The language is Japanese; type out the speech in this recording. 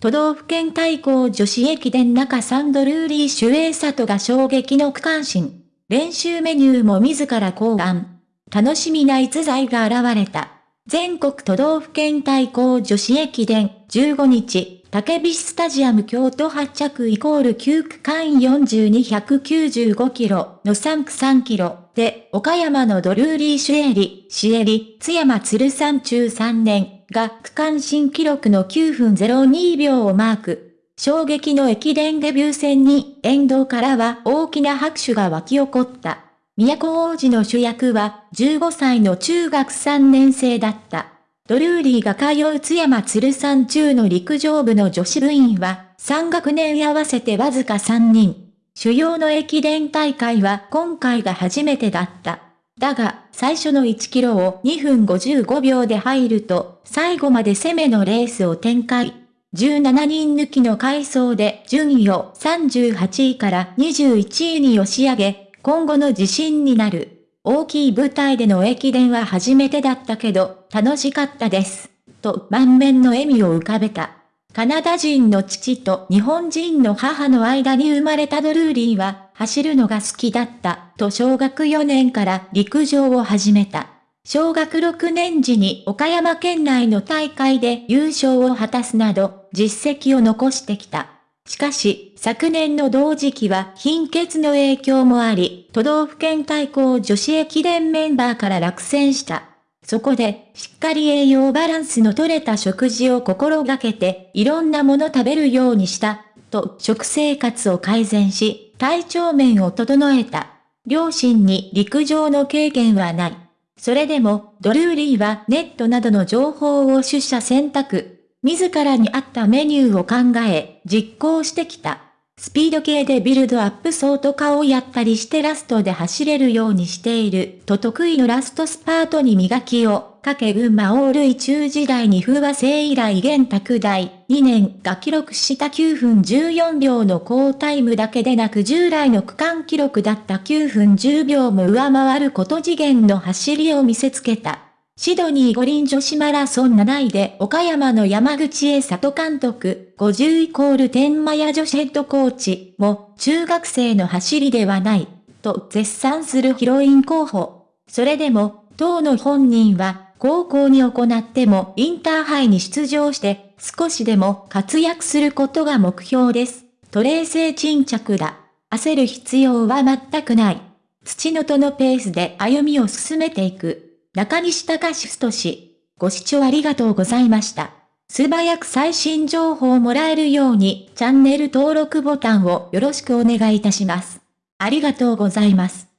都道府県対抗女子駅伝中サンドルーリー主演里が衝撃の区間新。練習メニューも自ら考案。楽しみな逸材が現れた。全国都道府県対抗女子駅伝。15日、竹菱スタジアム京都発着イコール9区間42195キロ。の3区3キロ。で岡山のドルーリーシュエリ、シエリ、津山鶴山中3年。が区間新記録の9分02秒をマーク。衝撃の駅伝デビュー戦に沿道からは大きな拍手が沸き起こった。都王子の主役は15歳の中学3年生だった。ドルーリーが通う津山鶴山中の陸上部の女子部員は3学年合わせてわずか3人。主要の駅伝大会は今回が初めてだった。だが、最初の1キロを2分55秒で入ると、最後まで攻めのレースを展開。17人抜きの回走で順位を38位から21位に押し上げ、今後の自信になる。大きい舞台での駅伝は初めてだったけど、楽しかったです。と満面の笑みを浮かべた。カナダ人の父と日本人の母の間に生まれたドルーリーは、走るのが好きだったと小学4年から陸上を始めた。小学6年時に岡山県内の大会で優勝を果たすなど実績を残してきた。しかし、昨年の同時期は貧血の影響もあり、都道府県対抗女子駅伝メンバーから落選した。そこで、しっかり栄養バランスの取れた食事を心がけて、いろんなもの食べるようにした、と食生活を改善し、体調面を整えた。両親に陸上の経験はない。それでも、ドルーリーはネットなどの情報を取捨選択。自らに合ったメニューを考え、実行してきた。スピード系でビルドアップソート化をやったりしてラストで走れるようにしていると得意のラストスパートに磨きをかけ群馬オールイ中時代に風和製以来現拓大2年が記録した9分14秒の高タイムだけでなく従来の区間記録だった9分10秒も上回ること次元の走りを見せつけた。シドニー五輪女子マラソン7位で岡山の山口栄里監督、50イコール天満屋女子ヘッドコーチも中学生の走りではない、と絶賛するヒロイン候補。それでも、当の本人は、高校に行ってもインターハイに出場して少しでも活躍することが目標です。と冷静沈着だ。焦る必要は全くない。土のとのペースで歩みを進めていく。中西隆史氏。ご視聴ありがとうございました。素早く最新情報をもらえるようにチャンネル登録ボタンをよろしくお願いいたします。ありがとうございます。